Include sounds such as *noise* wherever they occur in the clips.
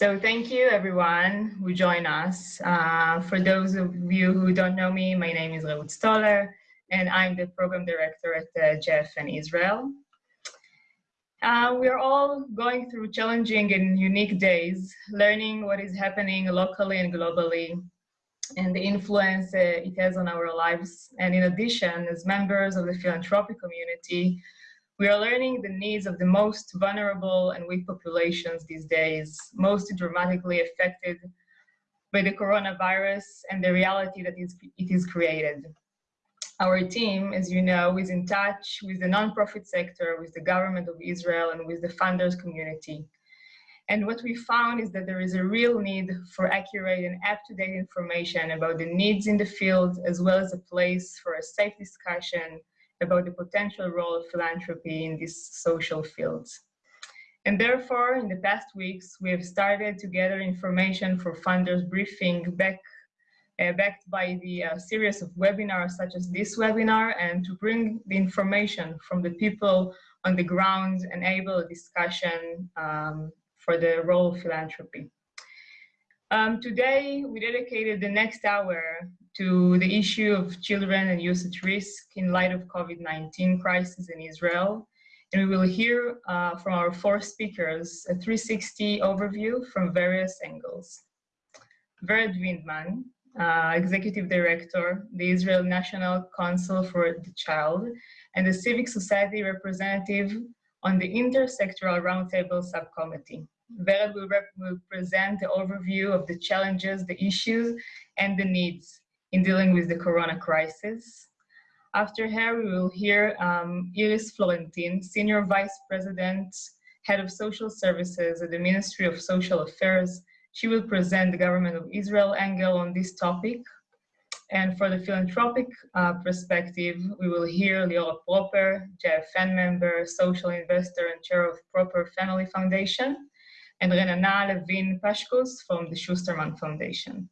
So thank you everyone who join us. Uh, for those of you who don't know me, my name is Reut Stoller and I'm the program director at uh, JFN Israel. Uh, we are all going through challenging and unique days, learning what is happening locally and globally and the influence uh, it has on our lives. And in addition, as members of the philanthropic community, we are learning the needs of the most vulnerable and weak populations these days, most dramatically affected by the coronavirus and the reality that it is created. Our team, as you know, is in touch with the nonprofit sector, with the government of Israel, and with the funders community. And what we found is that there is a real need for accurate and up-to-date information about the needs in the field, as well as a place for a safe discussion about the potential role of philanthropy in these social fields. And therefore, in the past weeks, we have started to gather information for funders briefing back uh, backed by the uh, series of webinars such as this webinar and to bring the information from the people on the ground, enable a discussion um, for the role of philanthropy. Um, today, we dedicated the next hour to the issue of children and youth at risk in light of COVID-19 crisis in Israel. And we will hear uh, from our four speakers a 360 overview from various angles. Vered Windman, uh, Executive Director, the Israel National Council for the Child, and the Civic Society representative on the Intersectoral Roundtable Subcommittee. Vered will, will present the overview of the challenges, the issues, and the needs in dealing with the corona crisis. After her, we will hear um, Iris Florentin, Senior Vice President, Head of Social Services at the Ministry of Social Affairs, she will present the government of Israel angle on this topic. And for the philanthropic uh, perspective, we will hear Liora Proper, JFN member, social investor, and chair of Proper Family Foundation, and Renana Levin Pashkus from the Schusterman Foundation.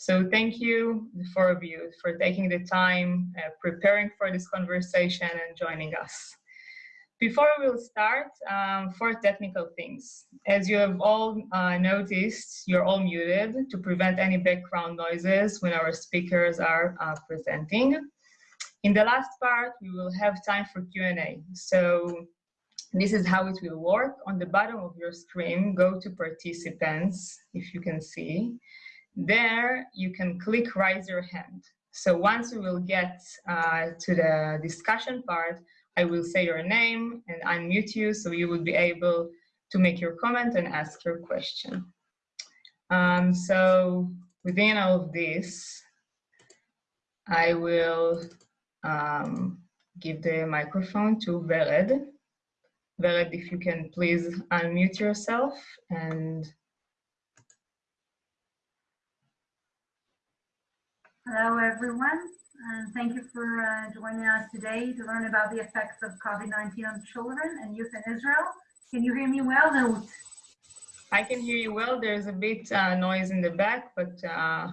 So thank you, the four of you, for taking the time, uh, preparing for this conversation and joining us. Before we will start, um, four technical things. As you have all uh, noticed, you're all muted to prevent any background noises when our speakers are uh, presenting. In the last part, we will have time for Q&A. So this is how it will work. On the bottom of your screen, go to participants, if you can see. There, you can click raise your hand. So once we will get uh, to the discussion part, I will say your name and unmute you so you will be able to make your comment and ask your question. Um, so within all of this, I will um, give the microphone to Vered. Vered, if you can please unmute yourself and Hello, everyone. And thank you for uh, joining us today to learn about the effects of COVID-19 on children and youth in Israel. Can you hear me well, Reut? I can hear you well. There's a bit uh, noise in the back, but uh,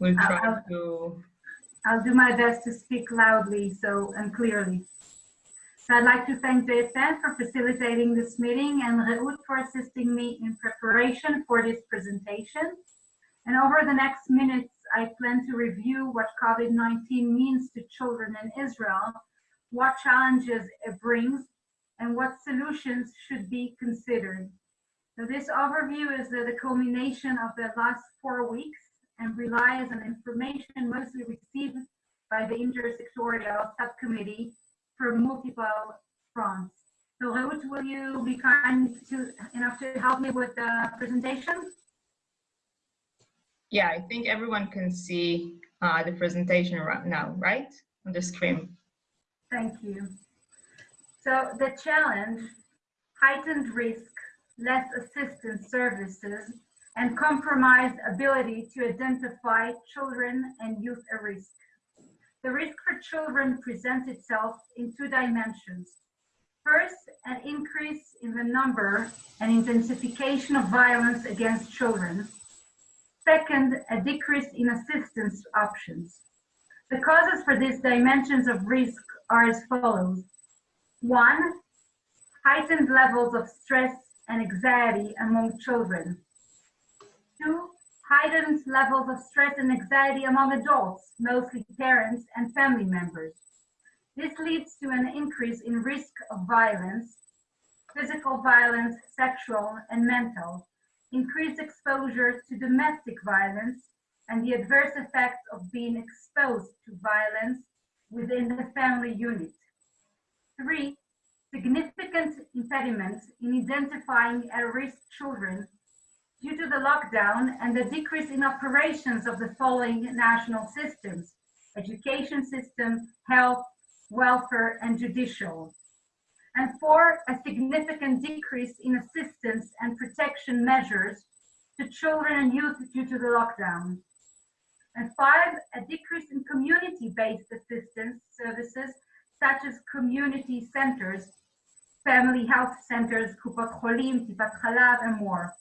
we'll try I'll, to... I'll do my best to speak loudly so and clearly. So I'd like to thank JFN for facilitating this meeting and Reut for assisting me in preparation for this presentation. And over the next minutes, I plan to review what COVID-19 means to children in Israel, what challenges it brings, and what solutions should be considered. So this overview is the, the culmination of the last four weeks and relies on information mostly received by the intersectorial subcommittee for multiple fronts. So Reut, will you be kind to, enough to help me with the presentation? Yeah, I think everyone can see uh, the presentation right now, right? On the screen. Thank you. So the challenge, heightened risk, less assistance services, and compromised ability to identify children and youth at risk. The risk for children presents itself in two dimensions. First, an increase in the number and intensification of violence against children, Second, a decrease in assistance options. The causes for these dimensions of risk are as follows. One, heightened levels of stress and anxiety among children. Two, heightened levels of stress and anxiety among adults, mostly parents and family members. This leads to an increase in risk of violence, physical violence, sexual and mental, increased exposure to domestic violence, and the adverse effects of being exposed to violence within the family unit. Three, significant impediments in identifying at-risk children due to the lockdown and the decrease in operations of the following national systems, education system, health, welfare, and judicial. And four, a significant decrease in assistance and protection measures to children and youth due to the lockdown. And five, a decrease in community-based assistance services such as community centers, family health centers, Kupot Cholim, Tipat Chalav, and more.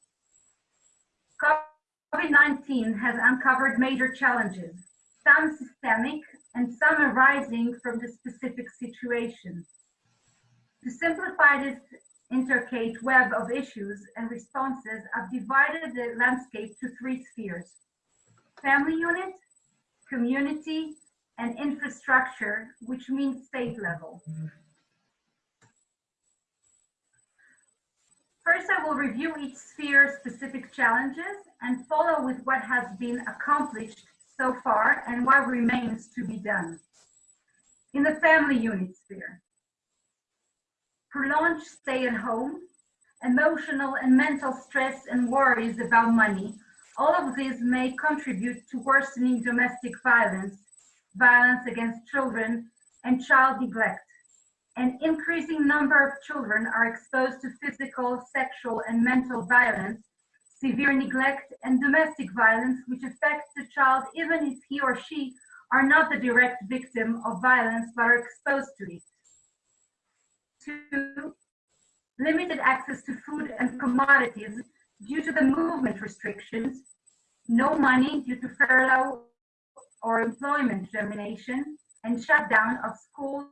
COVID-19 has uncovered major challenges, some systemic and some arising from the specific situation. To simplify this intricate web of issues and responses, I've divided the landscape to three spheres. Family unit, community, and infrastructure, which means state level. First, I will review each sphere's specific challenges and follow with what has been accomplished so far and what remains to be done. In the family unit sphere, prolonged stay at home, emotional and mental stress and worries about money, all of these may contribute to worsening domestic violence, violence against children, and child neglect. An increasing number of children are exposed to physical, sexual, and mental violence, severe neglect, and domestic violence, which affects the child even if he or she are not the direct victim of violence but are exposed to it. Two, limited access to food and commodities due to the movement restrictions, no money due to furlough or employment termination, and shutdown of schools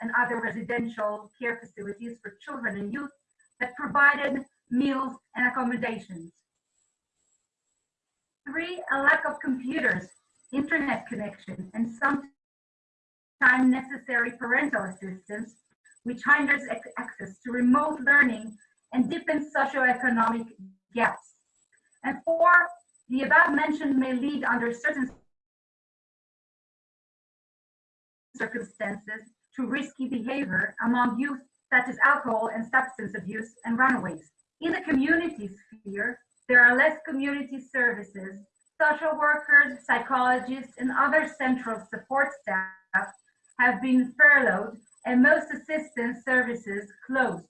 and other residential care facilities for children and youth that provided meals and accommodations. Three, a lack of computers, internet connection, and sometimes necessary parental assistance, which hinders access to remote learning and deepens socioeconomic gaps. And four, the above mentioned may lead under certain circumstances to risky behavior among youth such as alcohol and substance abuse and runaways. In the community sphere, there are less community services, social workers, psychologists, and other central support staff have been furloughed and most assistance services closed.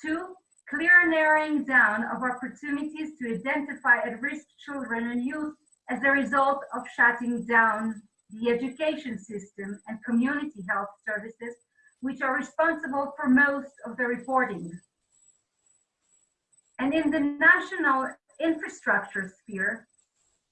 Two, clear narrowing down of opportunities to identify at-risk children and youth as a result of shutting down the education system and community health services, which are responsible for most of the reporting. And in the national infrastructure sphere,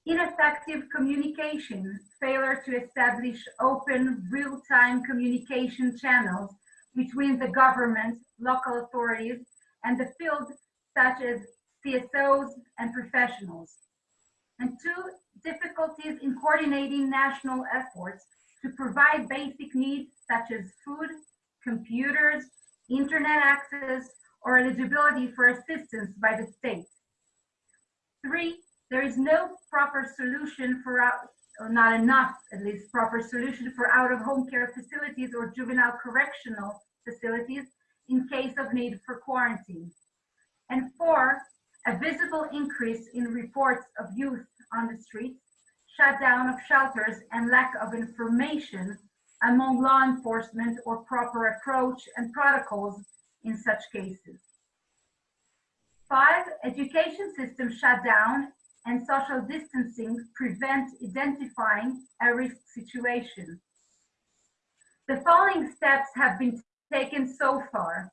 ineffective communication, failure to establish open, real-time communication channels between the government, local authorities, and the field, such as CSOs and professionals. And two, difficulties in coordinating national efforts to provide basic needs such as food, computers, internet access, or eligibility for assistance by the state. Three, there is no proper solution for out, or not enough, at least, proper solution for out-of-home care facilities or juvenile correctional facilities in case of need for quarantine. And four, a visible increase in reports of youth on the streets, shutdown of shelters, and lack of information among law enforcement or proper approach and protocols in such cases. Five, education system shutdown and social distancing prevent identifying a risk situation. The following steps have been taken so far.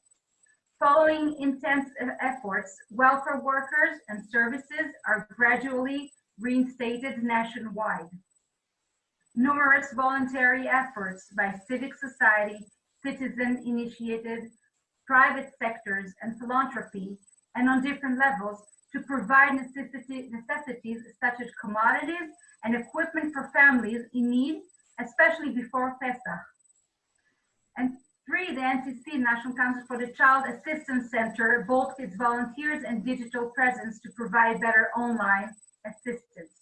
Following intense efforts, welfare workers and services are gradually reinstated nationwide. Numerous voluntary efforts by civic society, citizen-initiated, private sectors, and philanthropy, and on different levels, to provide necessity, necessities such as commodities and equipment for families in need, especially before Pesach. And three, the NCC, National Council for the Child Assistance Center, bulked its volunteers and digital presence to provide better online assistance.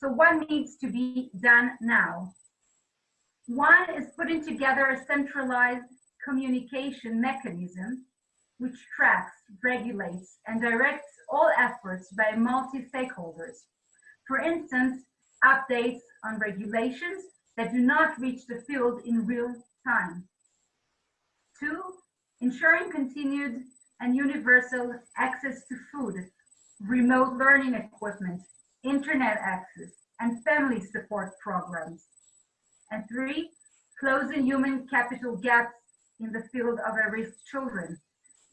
So what needs to be done now? One is putting together a centralized communication mechanism which tracks, regulates, and directs all efforts by multi-stakeholders. For instance, updates on regulations that do not reach the field in real time. Two, ensuring continued and universal access to food, remote learning equipment, internet access, and family support programs. And three, closing human capital gaps in the field of at-risk children,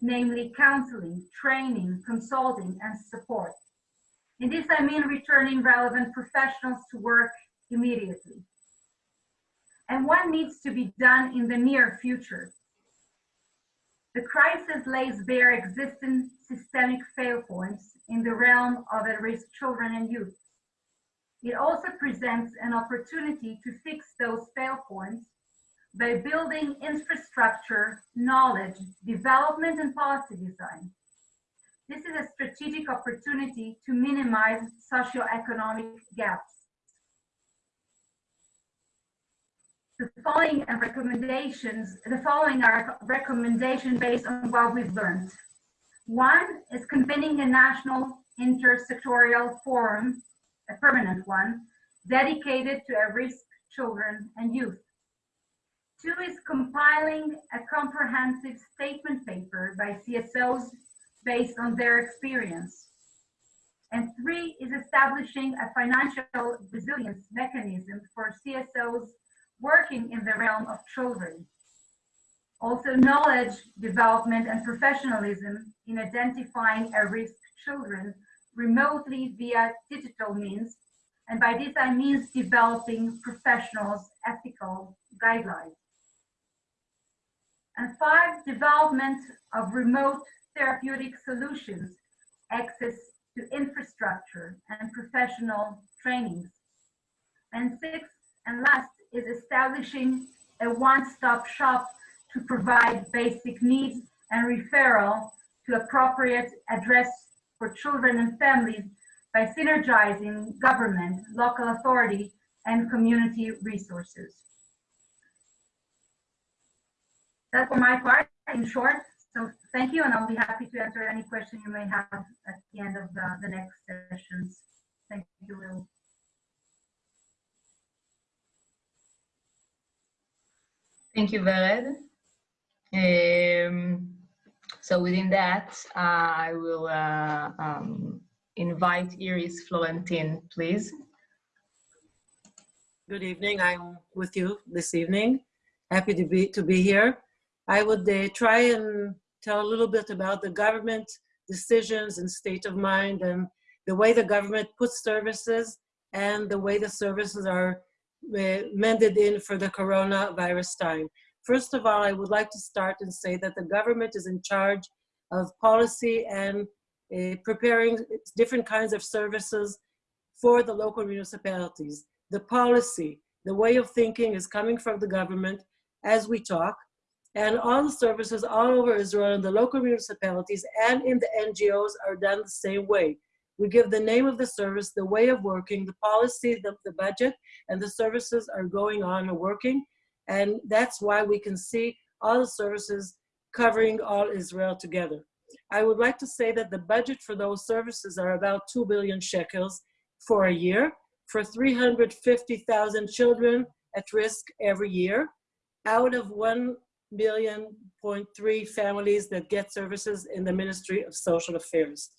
namely counseling, training, consulting, and support. In this, I mean returning relevant professionals to work immediately. And what needs to be done in the near future? The crisis lays bare existing systemic fail points in the realm of at-risk children and youth. It also presents an opportunity to fix those fail points by building infrastructure, knowledge, development, and policy design. This is a strategic opportunity to minimize socioeconomic gaps. The following recommendations, the following are recommendations based on what we've learned. One is convening a national intersectorial forum, a permanent one, dedicated to at-risk children and youth. Two is compiling a comprehensive statement paper by CSOs based on their experience. And three is establishing a financial resilience mechanism for CSOs working in the realm of children. Also knowledge development and professionalism in identifying at-risk children remotely via digital means. And by this I mean developing professionals' ethical guidelines. And five, development of remote therapeutic solutions, access to infrastructure and professional trainings. And six, and last, is establishing a one-stop shop to provide basic needs and referral to appropriate address for children and families by synergizing government, local authority, and community resources. That's for my part, in short. So thank you, and I'll be happy to answer any question you may have at the end of the, the next sessions. Thank you, Will. Thank you, Vered. Um, so within that, uh, I will uh, um, invite Iris Florentin, please. Good evening. I'm with you this evening. Happy to be to be here. I would uh, try and tell a little bit about the government decisions and state of mind and the way the government puts services and the way the services are uh, mended in for the coronavirus time. First of all, I would like to start and say that the government is in charge of policy and uh, preparing different kinds of services for the local municipalities. The policy, the way of thinking is coming from the government as we talk, and all the services all over Israel in the local municipalities and in the NGOs are done the same way. We give the name of the service, the way of working, the policy, the, the budget, and the services are going on and working. And that's why we can see all the services covering all Israel together. I would like to say that the budget for those services are about 2 billion shekels for a year for 350,000 children at risk every year out of 1 million point three families that get services in the Ministry of Social Affairs.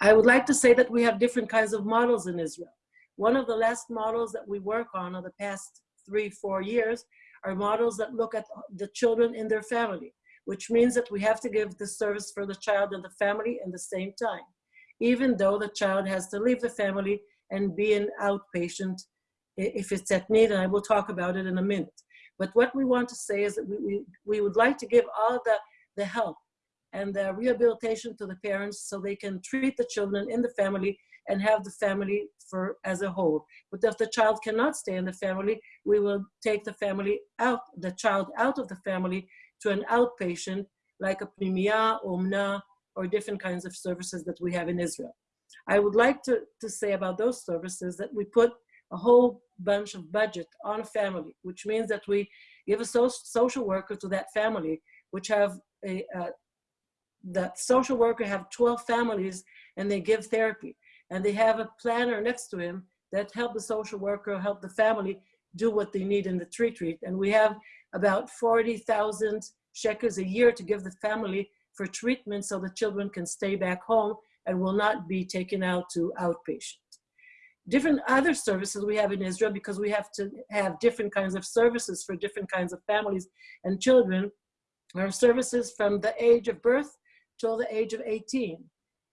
I would like to say that we have different kinds of models in Israel. One of the last models that we work on in the past three, four years are models that look at the children in their family, which means that we have to give the service for the child and the family in the same time, even though the child has to leave the family and be an outpatient if it's at need, and I will talk about it in a minute. But what we want to say is that we, we, we would like to give all the, the help and the rehabilitation to the parents so they can treat the children in the family and have the family for as a whole. But if the child cannot stay in the family, we will take the family out, the child out of the family to an outpatient like a pnimia, omna, or different kinds of services that we have in Israel. I would like to, to say about those services that we put a whole bunch of budget on a family, which means that we give a so social worker to that family, which have a, uh, that social worker have 12 families and they give therapy and they have a planner next to him that help the social worker, help the family do what they need in the retreat. And we have about 40,000 shekels a year to give the family for treatment so the children can stay back home and will not be taken out to outpatient. Different other services we have in Israel because we have to have different kinds of services for different kinds of families and children are services from the age of birth till the age of 18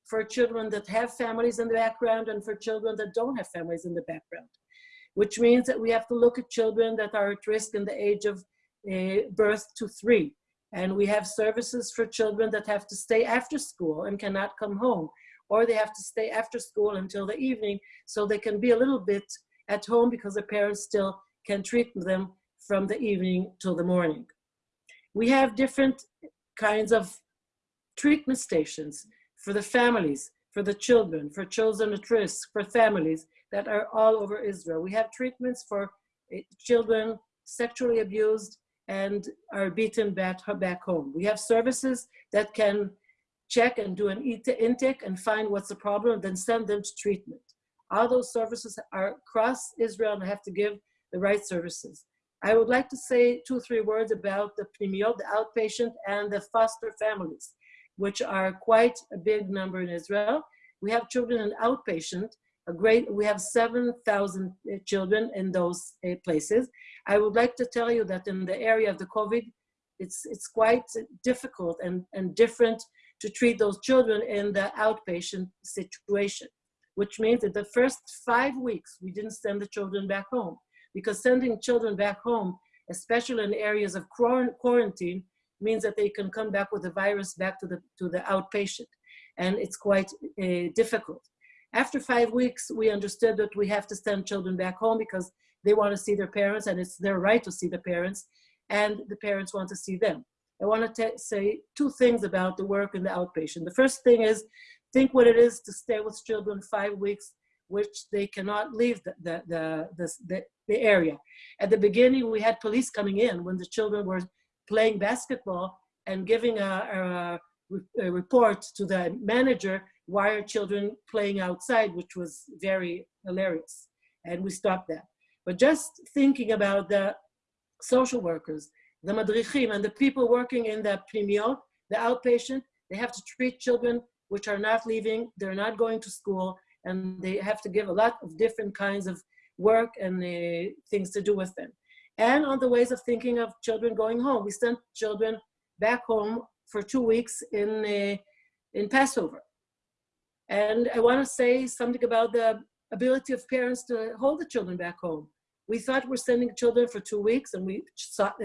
for children that have families in the background and for children that don't have families in the background, which means that we have to look at children that are at risk in the age of uh, birth to three. And we have services for children that have to stay after school and cannot come home, or they have to stay after school until the evening so they can be a little bit at home because their parents still can treat them from the evening till the morning. We have different kinds of treatment stations for the families, for the children, for children at risk, for families that are all over Israel. We have treatments for eh, children sexually abused and are beaten back, back home. We have services that can check and do an intake and find what's the problem, then send them to treatment. All those services are across Israel and have to give the right services. I would like to say two, or three words about the pnimiot, the outpatient, and the foster families which are quite a big number in Israel. We have children in outpatient, a great, we have 7,000 uh, children in those uh, places. I would like to tell you that in the area of the COVID, it's, it's quite difficult and, and different to treat those children in the outpatient situation, which means that the first five weeks, we didn't send the children back home because sending children back home, especially in areas of quarantine, means that they can come back with the virus back to the, to the outpatient. And it's quite uh, difficult. After five weeks, we understood that we have to send children back home because they want to see their parents and it's their right to see the parents and the parents want to see them. I want to say two things about the work in the outpatient. The first thing is think what it is to stay with children five weeks which they cannot leave the, the, the, the, the area. At the beginning, we had police coming in when the children were playing basketball and giving a, a, a report to the manager why are children playing outside, which was very hilarious. And we stopped that. But just thinking about the social workers, the madrichim, and the people working in the pnimiot, the outpatient, they have to treat children which are not leaving, they're not going to school, and they have to give a lot of different kinds of work and uh, things to do with them and on the ways of thinking of children going home. We sent children back home for two weeks in, uh, in Passover. And I want to say something about the ability of parents to hold the children back home. We thought we're sending children for two weeks and we,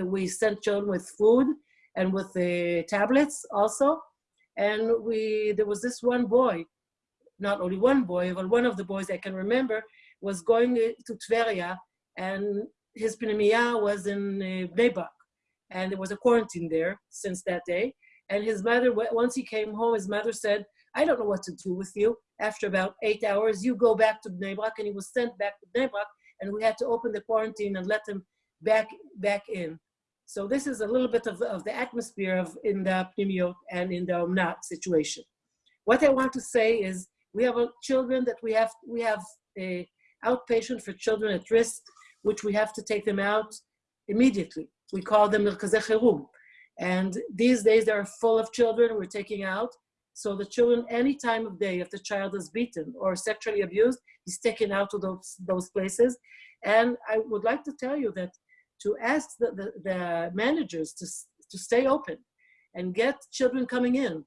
we sent children with food and with the tablets also. And we, there was this one boy, not only one boy, but one of the boys I can remember was going to Tveria and his pnimia was in uh, Bnei and there was a quarantine there since that day. And his mother, once he came home, his mother said, I don't know what to do with you. After about eight hours, you go back to Bnei and he was sent back to Bnei and we had to open the quarantine and let them back, back in. So this is a little bit of, of the atmosphere of in the pnimia and in the Omnat situation. What I want to say is we have children that we have, we have a outpatient for children at risk which we have to take them out immediately. We call them Merkazeh Chirum. And these days they are full of children we're taking out. So the children, any time of day, if the child is beaten or sexually abused, he's taken out to those, those places. And I would like to tell you that to ask the, the, the managers to, to stay open and get children coming in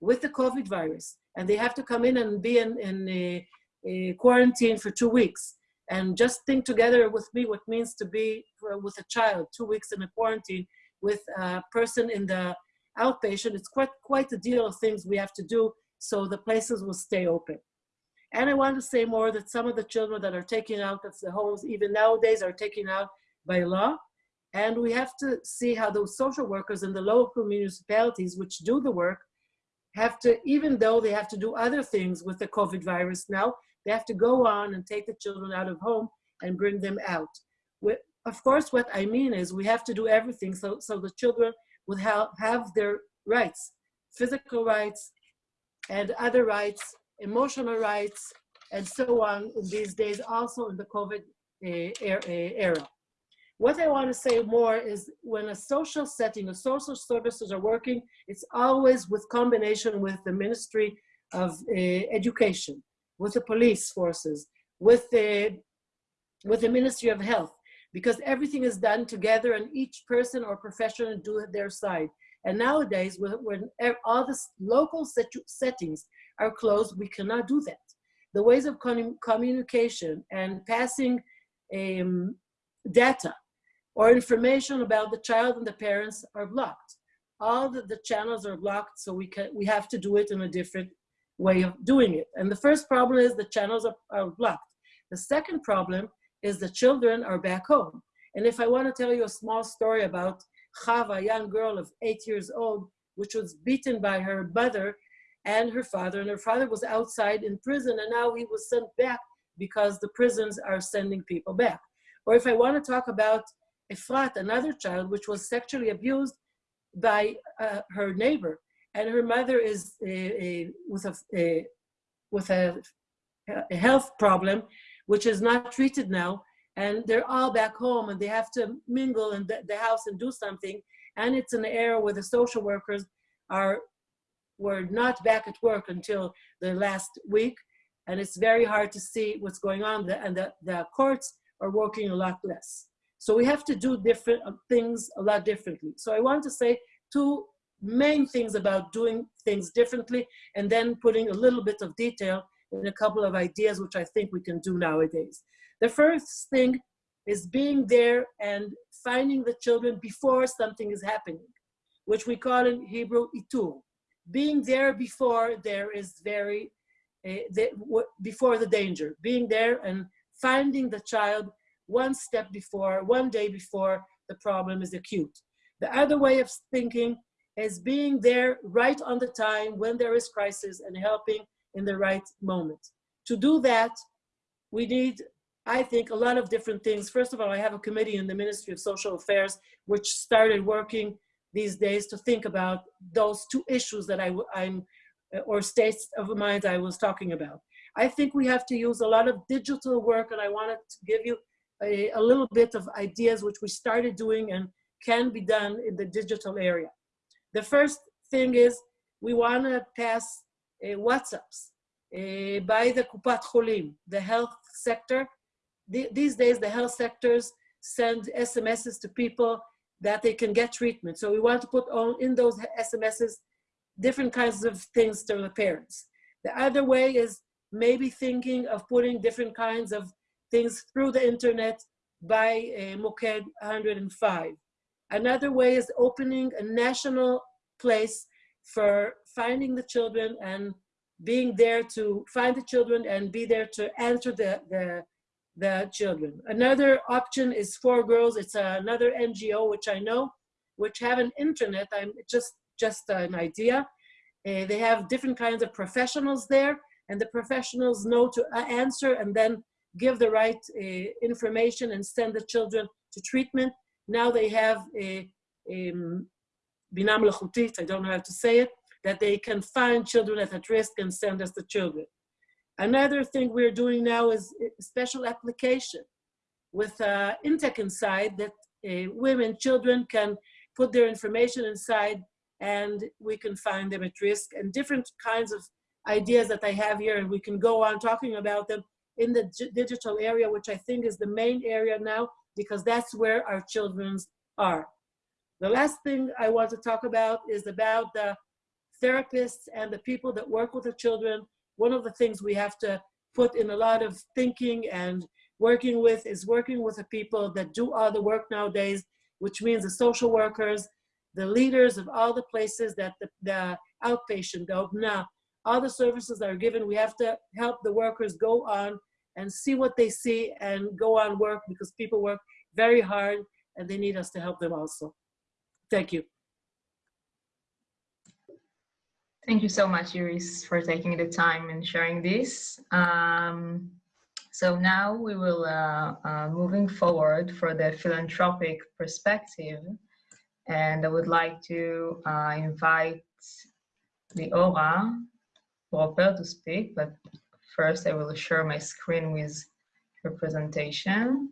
with the COVID virus, and they have to come in and be in, in a, a quarantine for two weeks and just think together with me what means to be uh, with a child two weeks in a quarantine with a person in the outpatient, it's quite, quite a deal of things we have to do so the places will stay open. And I want to say more that some of the children that are taken out of the homes, even nowadays, are taken out by law. And we have to see how those social workers in the local municipalities, which do the work, have to, even though they have to do other things with the COVID virus now, they have to go on and take the children out of home and bring them out. Of course, what I mean is we have to do everything so, so the children would have, have their rights, physical rights and other rights, emotional rights, and so on in these days, also in the COVID uh, era. What I want to say more is when a social setting, a social services are working, it's always with combination with the Ministry of uh, Education, with the police forces, with the, with the Ministry of Health, because everything is done together and each person or professional do it their side. And nowadays, when all the local settings are closed, we cannot do that. The ways of communication and passing um, data or information about the child and the parents are blocked. All the, the channels are blocked, so we, can, we have to do it in a different way of doing it. And the first problem is the channels are, are blocked. The second problem is the children are back home. And if I want to tell you a small story about Chava, a young girl of eight years old, which was beaten by her mother and her father, and her father was outside in prison, and now he was sent back because the prisons are sending people back. Or if I want to talk about Efrat, another child, which was sexually abused by uh, her neighbor, and her mother is uh, uh, with a, uh, with a, a health problem, which is not treated now, and they're all back home and they have to mingle in the, the house and do something. And it's an era where the social workers are were not back at work until the last week. And it's very hard to see what's going on and the, the courts are working a lot less. So we have to do different uh, things a lot differently. So I want to say two main things about doing things differently and then putting a little bit of detail in a couple of ideas which I think we can do nowadays. The first thing is being there and finding the children before something is happening, which we call in Hebrew itur. Being there before there is very, uh, the, before the danger. Being there and finding the child one step before, one day before the problem is acute. The other way of thinking is being there right on the time when there is crisis and helping in the right moment. To do that, we need, I think, a lot of different things. First of all, I have a committee in the Ministry of Social Affairs, which started working these days to think about those two issues that I, I'm, or states of mind I was talking about. I think we have to use a lot of digital work, and I wanted to give you a, a little bit of ideas which we started doing and can be done in the digital area. The first thing is we want to pass uh, WhatsApps uh, by the Kupat Cholim, the health sector. The, these days, the health sectors send SMSs to people that they can get treatment. So we want to put on in those SMSs different kinds of things to the parents. The other way is maybe thinking of putting different kinds of things through the internet by uh, Moked 105. Another way is opening a national place for finding the children and being there to find the children and be there to answer the, the, the children. Another option is For Girls. It's another NGO, which I know, which have an internet. I'm just, just an idea. Uh, they have different kinds of professionals there and the professionals know to uh, answer and then give the right uh, information and send the children to treatment. Now they have a, um, Bina Melachutit, I don't know how to say it, that they can find children at risk and send us the children. Another thing we're doing now is a special application with uh, Intech inside that uh, women, children can put their information inside and we can find them at risk and different kinds of ideas that I have here and we can go on talking about them in the digital area, which I think is the main area now because that's where our children are. The last thing I want to talk about is about the therapists and the people that work with the children. One of the things we have to put in a lot of thinking and working with is working with the people that do all the work nowadays, which means the social workers, the leaders of all the places that the, the outpatient, the now all the services that are given, we have to help the workers go on and see what they see and go on work because people work very hard and they need us to help them also. Thank you. Thank you so much, Iris, for taking the time and sharing this. Um, so now we will, uh, uh, moving forward for the philanthropic perspective, and I would like to uh, invite Liora Proper to speak, but first I will share my screen with her presentation.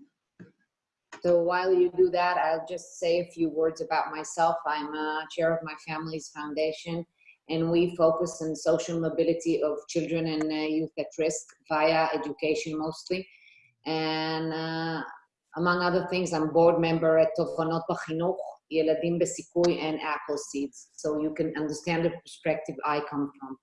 So while you do that, I'll just say a few words about myself. I'm a chair of my family's foundation, and we focus on social mobility of children and uh, youth at risk via education mostly. And uh, among other things, I'm board member at Tovanot B'Chinuch, Yeladim Besikui, and Apple Seeds. So you can understand the perspective I come from.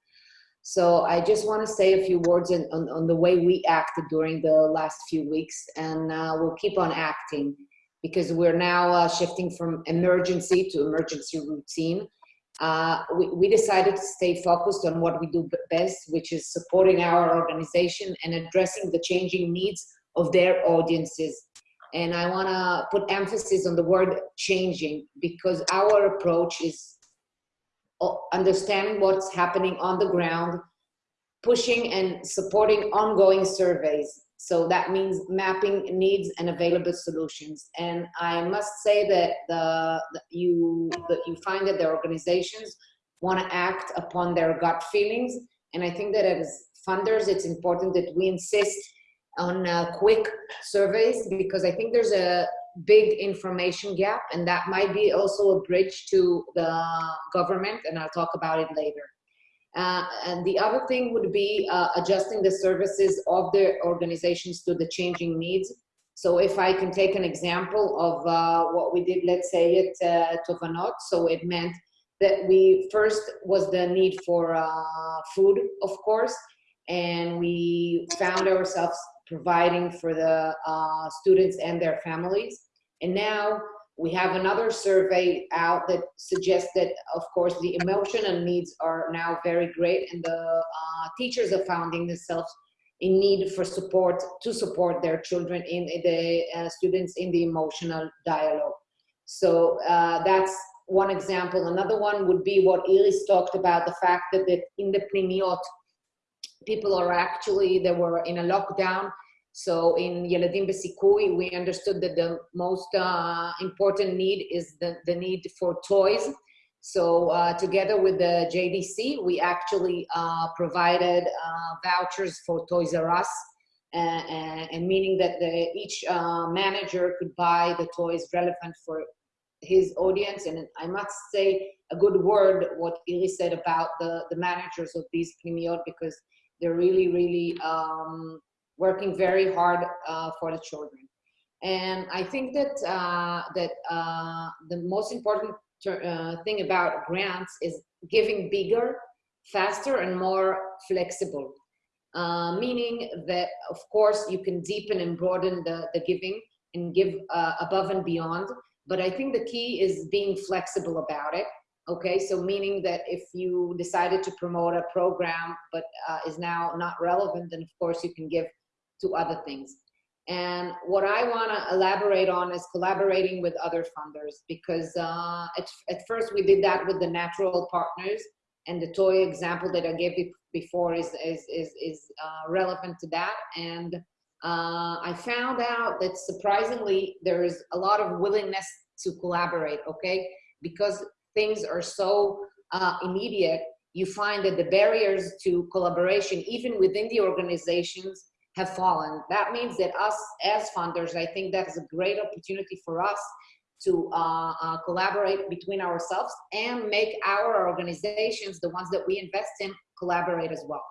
So I just want to say a few words on, on, on, the way we acted during the last few weeks, and uh, we'll keep on acting because we're now uh, shifting from emergency to emergency routine. Uh, we, we, decided to stay focused on what we do best, which is supporting our organization and addressing the changing needs of their audiences. And I want to put emphasis on the word changing because our approach is understanding what's happening on the ground, pushing and supporting ongoing surveys. So that means mapping needs and available solutions. And I must say that the, the you that you find that the organizations want to act upon their gut feelings. And I think that as funders, it's important that we insist on uh, quick surveys because I think there's a big information gap and that might be also a bridge to the government and I'll talk about it later. Uh, and the other thing would be uh, adjusting the services of the organizations to the changing needs. So if I can take an example of uh, what we did, let's say at uh, Tovanot, so it meant that we first was the need for uh, food, of course, and we found ourselves providing for the uh, students and their families. And now we have another survey out that suggests that, of course, the emotional needs are now very great and the uh, teachers are finding themselves in need for support to support their children in the uh, students in the emotional dialogue. So uh, that's one example. Another one would be what Iris talked about, the fact that, that in the pnimiot, people are actually, they were in a lockdown so in Yeladim Besikui, we understood that the most uh, important need is the, the need for toys. So uh, together with the JDC, we actually uh, provided uh, vouchers for Toys R Us, and, meaning that the, each uh, manager could buy the toys relevant for his audience. And I must say a good word what Iris said about the, the managers of these pnimiot because they're really, really um, working very hard uh, for the children. And I think that, uh, that uh, the most important uh, thing about grants is giving bigger, faster, and more flexible. Uh, meaning that, of course, you can deepen and broaden the, the giving and give uh, above and beyond. But I think the key is being flexible about it. Okay, so meaning that if you decided to promote a program but uh, is now not relevant, then of course you can give to other things. And what I want to elaborate on is collaborating with other funders because uh, at, at first we did that with the natural partners and the toy example that I gave you before is, is, is, is uh, relevant to that. And uh, I found out that surprisingly, there is a lot of willingness to collaborate, okay? Because things are so uh, immediate, you find that the barriers to collaboration, even within the organizations, have fallen. That means that us as funders, I think that is a great opportunity for us to uh, uh, collaborate between ourselves and make our organizations, the ones that we invest in, collaborate as well.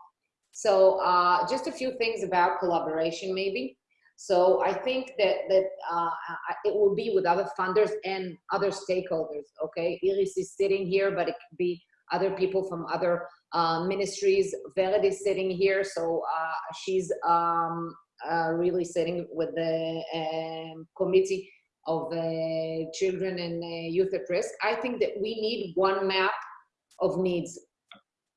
So uh, just a few things about collaboration maybe. So I think that, that uh, it will be with other funders and other stakeholders, okay? Iris is sitting here, but it could be other people from other uh, ministries. Vered is sitting here, so uh, she's um, uh, really sitting with the um, committee of uh, children and uh, youth at risk. I think that we need one map of needs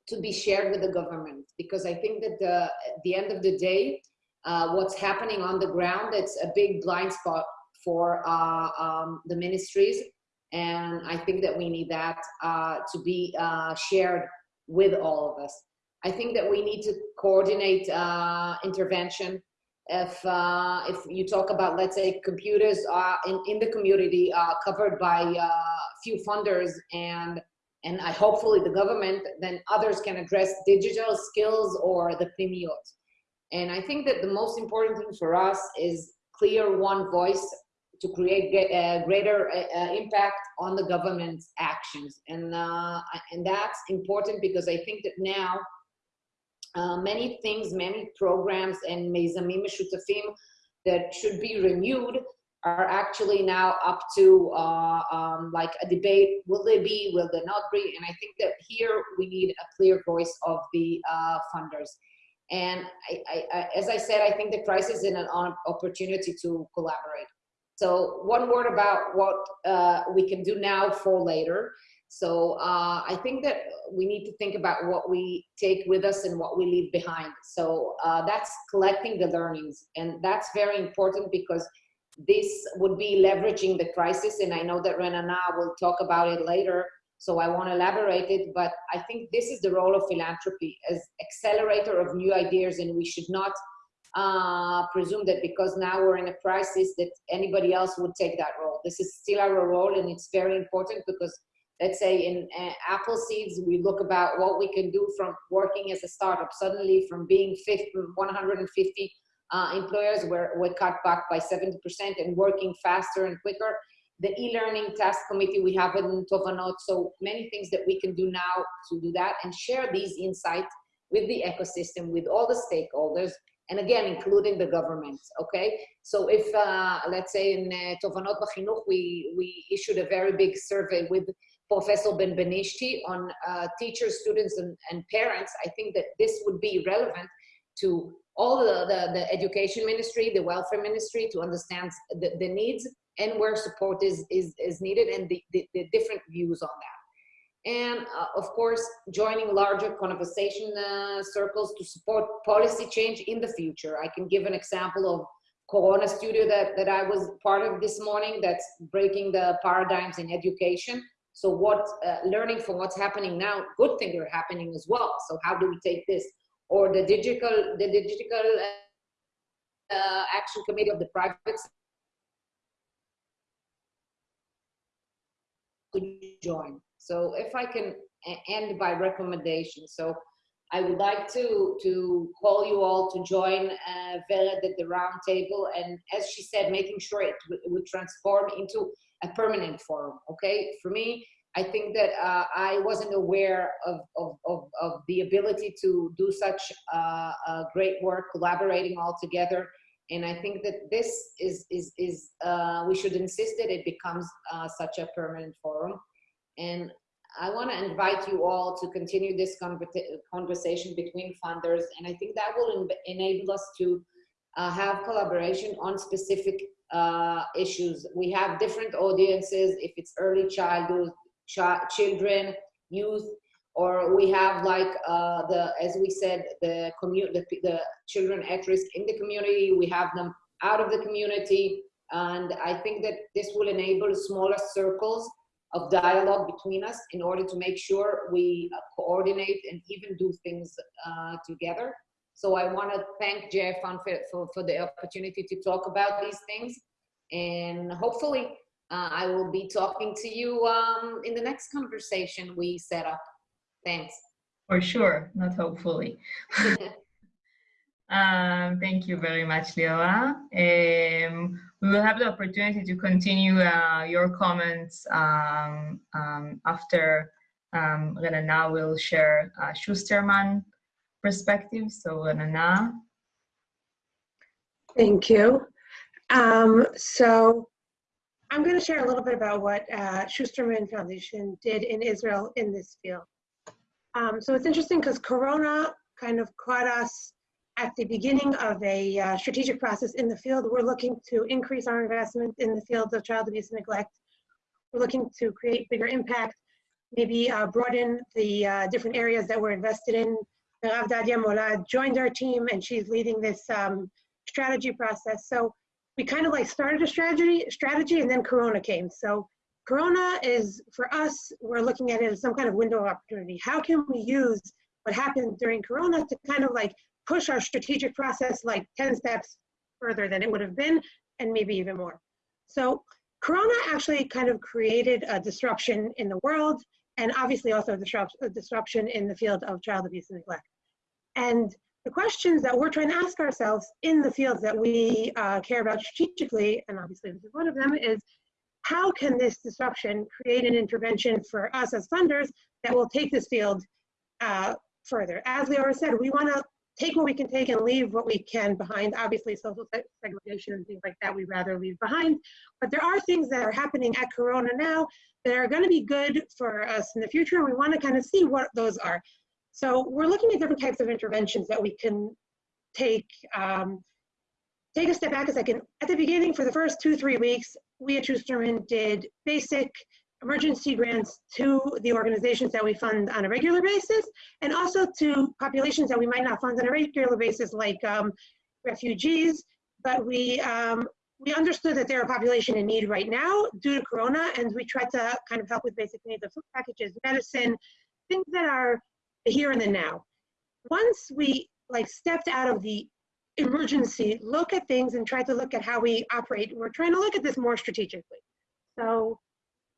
to be shared with the government because I think that the, at the end of the day, uh, what's happening on the ground, it's a big blind spot for um, the ministries. And I think that we need that uh, to be uh, shared with all of us. I think that we need to coordinate uh, intervention. If, uh, if you talk about, let's say, computers uh, in, in the community uh, covered by uh, few funders and and I hopefully the government, then others can address digital skills or the pnimiot. And I think that the most important thing for us is clear one voice to create a greater uh, impact on the government's actions. And, uh, and that's important because I think that now uh, many things, many programs and mezamim shutafim that should be renewed are actually now up to uh, um, like a debate. Will they be, will they not be? And I think that here we need a clear voice of the uh, funders. And I, I, I, as I said, I think the crisis is an opportunity to collaborate. So one word about what uh, we can do now for later. So uh, I think that we need to think about what we take with us and what we leave behind. So uh, that's collecting the learnings. And that's very important because this would be leveraging the crisis. And I know that Renana will talk about it later. So I want to elaborate it, but I think this is the role of philanthropy as accelerator of new ideas. And we should not uh, presume that because now we're in a crisis that anybody else would take that role. This is still our role and it's very important because let's say in uh, Appleseeds we look about what we can do from working as a startup suddenly from being 50, 150 uh, employers were, were cut back by 70% and working faster and quicker the e-learning task committee we have in Tovanot. So many things that we can do now to do that and share these insights with the ecosystem, with all the stakeholders, and again, including the government, okay? So if, uh, let's say in uh, Tovanot we, we issued a very big survey with Professor Benbenishty on uh, teachers, students, and, and parents, I think that this would be relevant to all the, the, the education ministry, the welfare ministry, to understand the, the needs and where support is, is, is needed and the, the, the different views on that and uh, of course joining larger conversation uh, circles to support policy change in the future. I can give an example of Corona Studio that, that I was part of this morning that's breaking the paradigms in education. So what, uh, learning from what's happening now, good things are happening as well. So how do we take this? Or the digital, the digital uh, action committee of the private could you join. So if I can end by recommendation. So I would like to, to call you all to join uh, Vered at the round table. And as she said, making sure it, it would transform into a permanent forum, okay? For me, I think that uh, I wasn't aware of, of, of, of, the ability to do such uh, great work, collaborating all together. And I think that this is, is, is uh, we should insist that it becomes uh, such a permanent forum. And I want to invite you all to continue this conversation between funders. And I think that will enable us to uh, have collaboration on specific uh, issues. We have different audiences, if it's early childhood, ch children, youth, or we have like uh, the, as we said, the, the, the children at risk in the community, we have them out of the community. And I think that this will enable smaller circles of dialogue between us in order to make sure we uh, coordinate and even do things uh, together. So I want to thank Jeff for, for, for, the opportunity to talk about these things. And hopefully uh, I will be talking to you um, in the next conversation we set up. Thanks. For sure, not hopefully. *laughs* *laughs* Um, thank you very much, Leora. Um, we will have the opportunity to continue uh, your comments um, um after um, Renana will share uh, Schusterman perspective. So Renana. Thank you. Um, so I'm going to share a little bit about what uh, Schusterman Foundation did in Israel in this field. Um, so it's interesting because Corona kind of caught us at the beginning of a uh, strategic process in the field. We're looking to increase our investment in the field of child abuse and neglect. We're looking to create bigger impact, maybe uh, broaden the uh, different areas that we're invested in. Merav Dadia Molad joined our team and she's leading this um, strategy process. So we kind of like started a strategy, strategy and then Corona came. So Corona is, for us, we're looking at it as some kind of window of opportunity. How can we use what happened during Corona to kind of like push our strategic process like 10 steps further than it would have been and maybe even more. So Corona actually kind of created a disruption in the world and obviously also a disrupt, a disruption in the field of child abuse and neglect. And the questions that we're trying to ask ourselves in the fields that we uh, care about strategically, and obviously this is one of them, is how can this disruption create an intervention for us as funders that will take this field uh, further? As Leora said, we want to take what we can take and leave what we can behind. Obviously, social segregation and things like that we'd rather leave behind. But there are things that are happening at Corona now that are going to be good for us in the future, and we want to kind of see what those are. So we're looking at different types of interventions that we can take. Um, take a step back a second. At the beginning, for the first two, three weeks, we at Schusterman did basic emergency grants to the organizations that we fund on a regular basis and also to populations that we might not fund on a regular basis like um, refugees. But we um, we understood that they're a population in need right now due to corona and we tried to kind of help with basic needs of food packages medicine things that are here and the now. Once we like stepped out of the emergency look at things and try to look at how we operate we're trying to look at this more strategically. So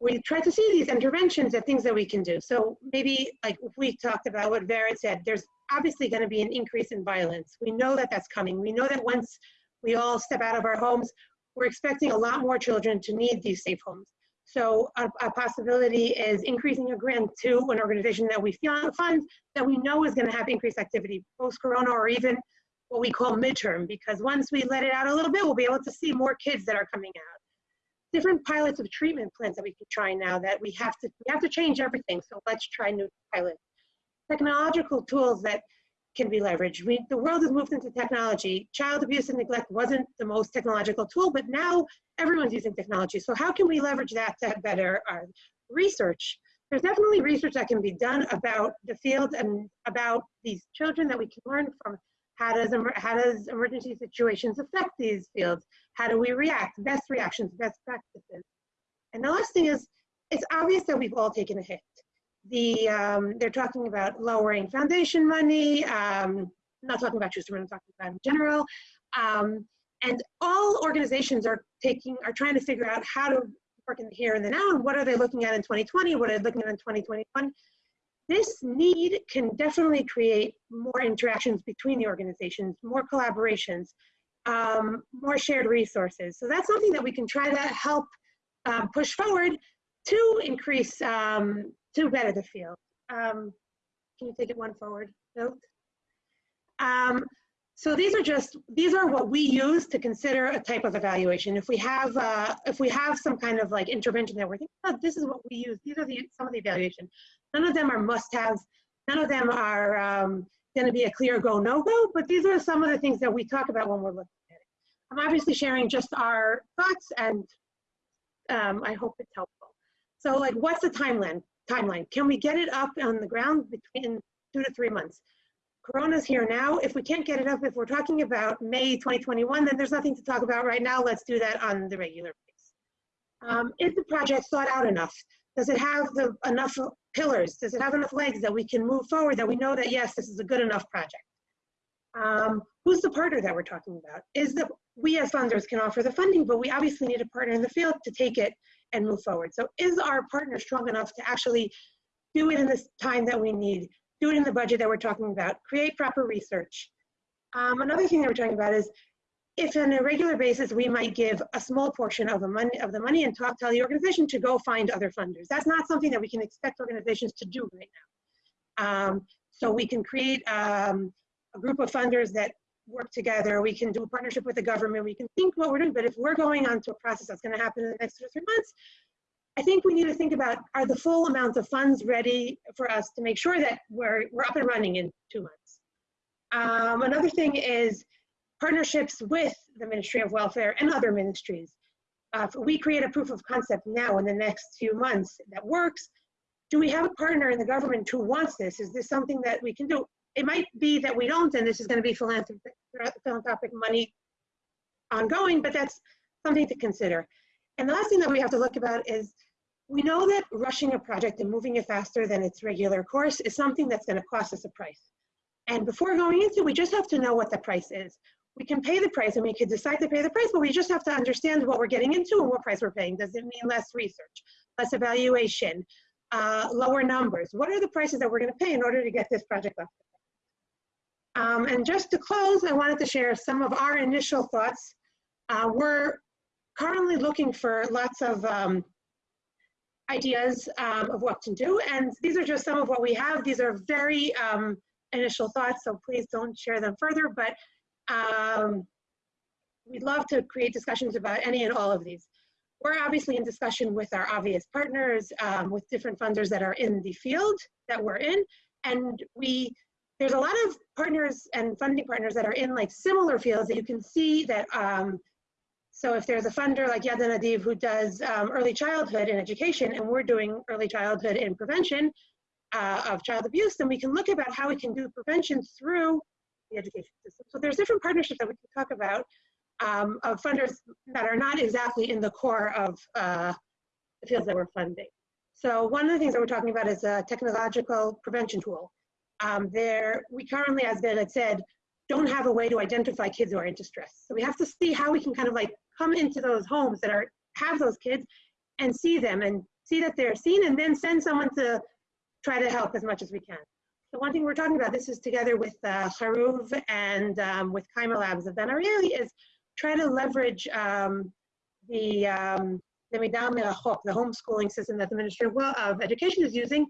we try to see these interventions as things that we can do. So maybe like we talked about what Vered said, there's obviously going to be an increase in violence. We know that that's coming. We know that once we all step out of our homes, we're expecting a lot more children to need these safe homes. So a, a possibility is increasing a grant to an organization that we fund that we know is going to have increased activity post-corona or even what we call midterm, because once we let it out a little bit, we'll be able to see more kids that are coming out different pilots of treatment plans that we can try now that we have to we have to change everything. So let's try new pilots. Technological tools that can be leveraged. We, the world has moved into technology. Child abuse and neglect wasn't the most technological tool but now everyone's using technology. So how can we leverage that to better our research? There's definitely research that can be done about the field and about these children that we can learn from how does, how does emergency situations affect these fields? How do we react? Best reactions, best practices. And the last thing is, it's obvious that we've all taken a hit. The, um, they're talking about lowering foundation money, um, I'm not talking about Schusterman, I'm talking about in general. Um, and all organizations are taking, are trying to figure out how to work in the here and the now, and what are they looking at in 2020, what are they looking at in 2021, this need can definitely create more interactions between the organizations, more collaborations, um, more shared resources. So that's something that we can try to help um, push forward to increase, um, to better the field. Um, can you take it one forward? Note. Um, so these are just, these are what we use to consider a type of evaluation. If we have, uh, if we have some kind of like intervention that we're thinking, oh, this is what we use, these are the, some of the evaluation. None of them are must-haves. None of them are um, going to be a clear go, no-go, but these are some of the things that we talk about when we're looking at it. I'm obviously sharing just our thoughts and um, I hope it's helpful. So like, what's the timeline? Timeline? Can we get it up on the ground between two to three months? Corona's here now. If we can't get it up, if we're talking about May 2021, then there's nothing to talk about right now. Let's do that on the regular basis. Um, is the project thought out enough? Does it have the, enough pillars? Does it have enough legs that we can move forward, that we know that, yes, this is a good enough project? Um, who's the partner that we're talking about? Is that we as funders can offer the funding, but we obviously need a partner in the field to take it and move forward. So is our partner strong enough to actually do it in the time that we need, do it in the budget that we're talking about, create proper research? Um, another thing that we're talking about is if on a regular basis we might give a small portion of the money of the money and talk tell the organization to go find other funders. That's not something that we can expect organizations to do right now. Um, so we can create um, a group of funders that work together. We can do a partnership with the government. We can think what we're doing. But if we're going on to a process that's going to happen in the next two or three months, I think we need to think about are the full amounts of funds ready for us to make sure that we're we're up and running in two months. Um, another thing is partnerships with the Ministry of Welfare and other ministries. Uh, we create a proof of concept now in the next few months that works, do we have a partner in the government who wants this? Is this something that we can do? It might be that we don't, and this is going to be philanthropic, philanthropic money ongoing, but that's something to consider. And the last thing that we have to look about is we know that rushing a project and moving it faster than its regular course is something that's going to cost us a price. And before going into, it, we just have to know what the price is. We can pay the price and we could decide to pay the price, but we just have to understand what we're getting into and what price we're paying. Does it mean less research, less evaluation, uh, lower numbers? What are the prices that we're going to pay in order to get this project off? Um, and just to close, I wanted to share some of our initial thoughts. Uh, we're currently looking for lots of um, ideas um, of what to do, and these are just some of what we have. These are very um, initial thoughts, so please don't share them further, but um, we'd love to create discussions about any and all of these. We're obviously in discussion with our obvious partners, um, with different funders that are in the field that we're in, and we there's a lot of partners and funding partners that are in like similar fields that you can see that um, so if there's a funder like Yad Hanadiv who does um, early childhood in education and we're doing early childhood in prevention uh, of child abuse, then we can look about how we can do prevention through the education there's different partnerships that we can talk about um, of funders that are not exactly in the core of uh, the fields that we're funding. So one of the things that we're talking about is a technological prevention tool. Um, there, we currently, as Ben had said, don't have a way to identify kids who are in distress. So we have to see how we can kind of like come into those homes that are have those kids and see them and see that they're seen and then send someone to try to help as much as we can. So one thing we're talking about, this is together with uh, Haruv and um, with Kayma Labs of Ariely, is try to leverage um, the um, the homeschooling system that the Ministry of, Education is using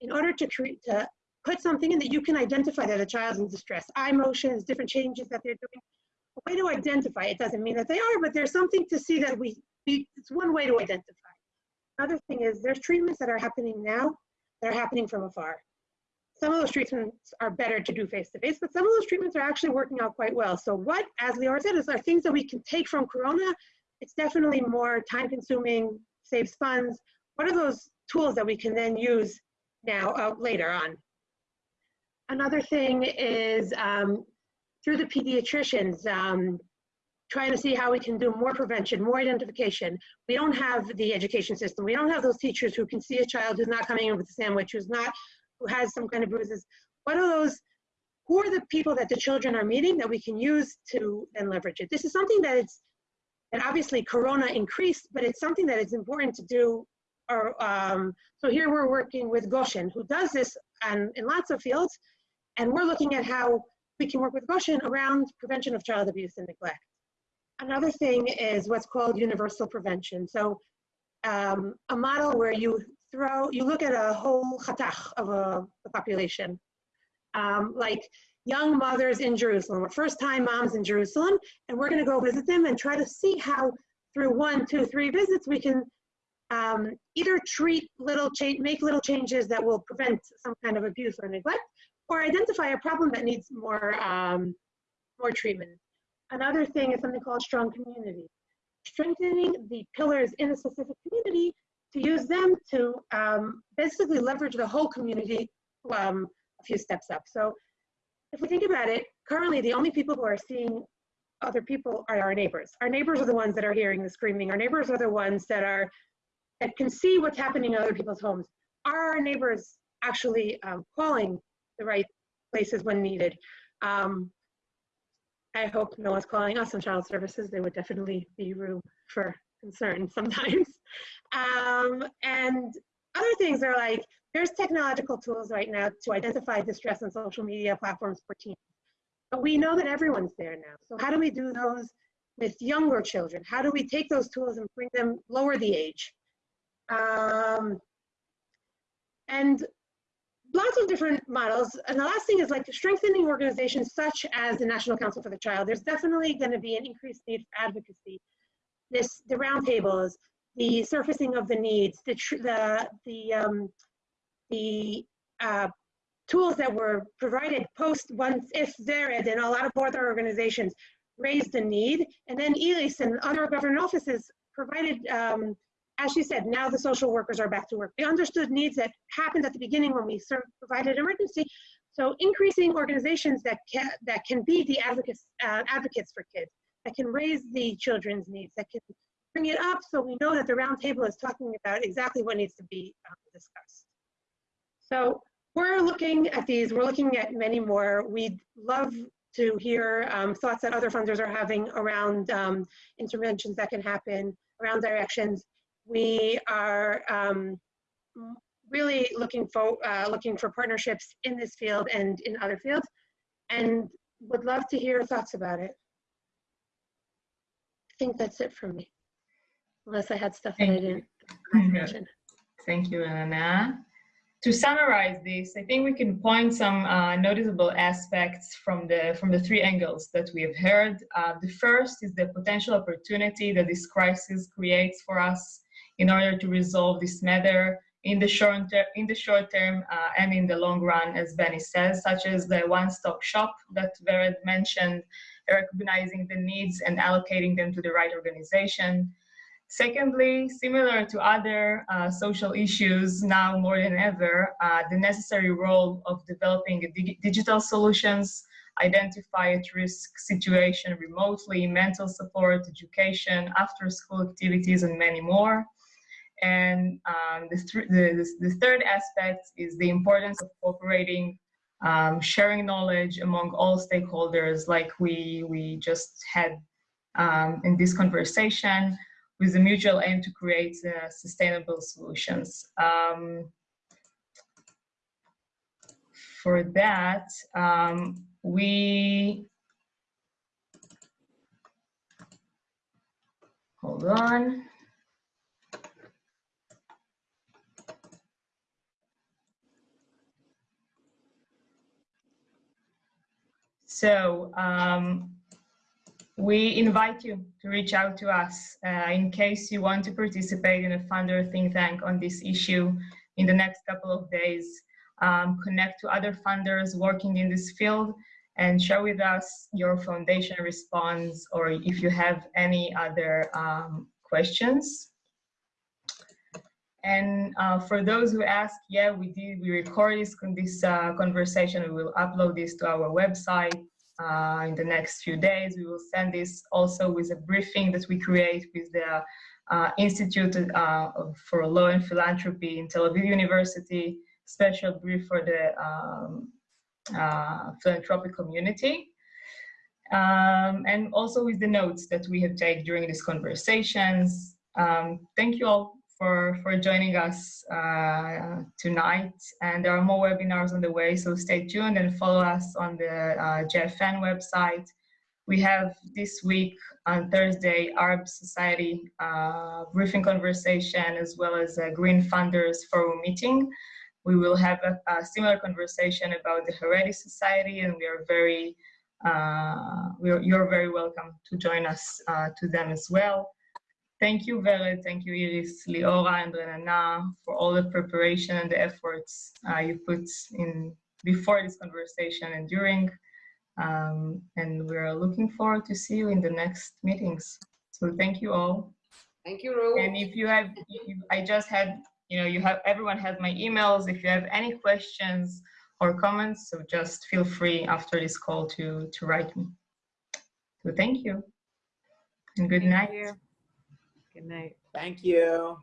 in order to create to put something in that you can identify that a child's in distress. Eye motions, different changes that they're doing. A way to identify, it doesn't mean that they are, but there's something to see that we, we it's one way to identify. Another thing is there's treatments that are happening now that are happening from afar. Some of those treatments are better to do face-to-face, -face, but some of those treatments are actually working out quite well. So what, as Lior said, is are things that we can take from Corona. It's definitely more time-consuming, saves funds. What are those tools that we can then use now uh, later on? Another thing is um, through the pediatricians, um, trying to see how we can do more prevention, more identification. We don't have the education system. We don't have those teachers who can see a child who's not coming in with a sandwich, who's not, who has some kind of bruises. What are those, who are the people that the children are meeting that we can use to then leverage it? This is something that it's, that obviously Corona increased, but it's something that is important to do. Or, um, so here we're working with Goshen, who does this and in lots of fields, and we're looking at how we can work with Goshen around prevention of child abuse and neglect. Another thing is what's called universal prevention. So um, a model where you throw, you look at a whole chatach of a, a population, um, like young mothers in Jerusalem, or first time moms in Jerusalem, and we're gonna go visit them and try to see how through one, two, three visits, we can um, either treat little change, make little changes that will prevent some kind of abuse or neglect, or identify a problem that needs more, um, more treatment. Another thing is something called strong community. Strengthening the pillars in a specific community to use them to um, basically leverage the whole community um, a few steps up. So if we think about it, currently the only people who are seeing other people are our neighbors. Our neighbors are the ones that are hearing the screaming. Our neighbors are the ones that are that can see what's happening in other people's homes. Are our neighbors actually um, calling the right places when needed. Um, I hope no one's calling us on child services. There would definitely be room for concern *laughs* sometimes. Um, and other things are like, there's technological tools right now to identify distress on social media platforms for teens. But we know that everyone's there now. So how do we do those with younger children? How do we take those tools and bring them, lower the age? Um, and lots of different models. And the last thing is like strengthening organizations such as the National Council for the Child. There's definitely going to be an increased need for advocacy. This, the roundtables, the surfacing of the needs, the, the, the, um, the uh, tools that were provided post once if Zered and a lot of other organizations raised the need. And then ELIS and other government offices provided, um, as she said, now the social workers are back to work. They understood needs that happened at the beginning when we provided emergency. So increasing organizations that can, that can be the advocates, uh, advocates for kids, that can raise the children's needs, that can bring it up so we know that the roundtable is talking about exactly what needs to be um, discussed. So we're looking at these, we're looking at many more. We'd love to hear um, thoughts that other funders are having around um, interventions that can happen, around directions. We are um, really looking for, uh, looking for partnerships in this field and in other fields, and would love to hear thoughts about it. I think that's it for me, unless I had stuff that I didn't mention. Thank you, Elena. To summarize this, I think we can point some uh, noticeable aspects from the from the three angles that we have heard. Uh, the first is the potential opportunity that this crisis creates for us in order to resolve this matter in the short ter- in the short term uh, and in the long run, as Benny says, such as the one-stop shop that Vered mentioned, recognizing the needs and allocating them to the right organization. Secondly, similar to other uh, social issues now more than ever, uh, the necessary role of developing dig digital solutions, identify at-risk situation remotely, mental support, education, after-school activities, and many more. And um, the, th the, the, third aspect is the importance of cooperating, um, sharing knowledge among all stakeholders like we, we just had um, in this conversation with the mutual aim to create uh, sustainable solutions. Um, for that, um, we, hold on. So, um, we invite you to reach out to us uh, in case you want to participate in a funder think tank on this issue in the next couple of days. Um, connect to other funders working in this field and share with us your foundation response or if you have any other um, questions. And uh, for those who ask, yeah, we did, we record this, this uh, conversation, we will upload this to our website uh, in the next few days. We will send this also with a briefing that we create with the uh, Institute uh, for Law and Philanthropy in Tel Aviv University, special brief for the um, uh, philanthropic community. Um, and also with the notes that we have taken during these conversations. Um, thank you all for, for joining us uh, tonight. And there are more webinars on the way, so stay tuned and follow us on the uh, JFN website. We have this week on Thursday, Arab Society uh, briefing conversation, as well as a Green Funders Forum meeting. We will have a, a similar conversation about the Haredi Society, and we are very, uh, we're, you're very welcome to join us uh, to them as well. Thank you, Vered. Thank you, Iris, Liora, and Renana for all the preparation and the efforts uh, you put in before this conversation and during. Um, and we're looking forward to see you in the next meetings. So thank you all. Thank you, Ru. And if you have, if I just had, you know, you have, everyone has my emails. If you have any questions or comments, so just feel free after this call to, to write me. So thank you and good Thank night. you. Good night. Thank you.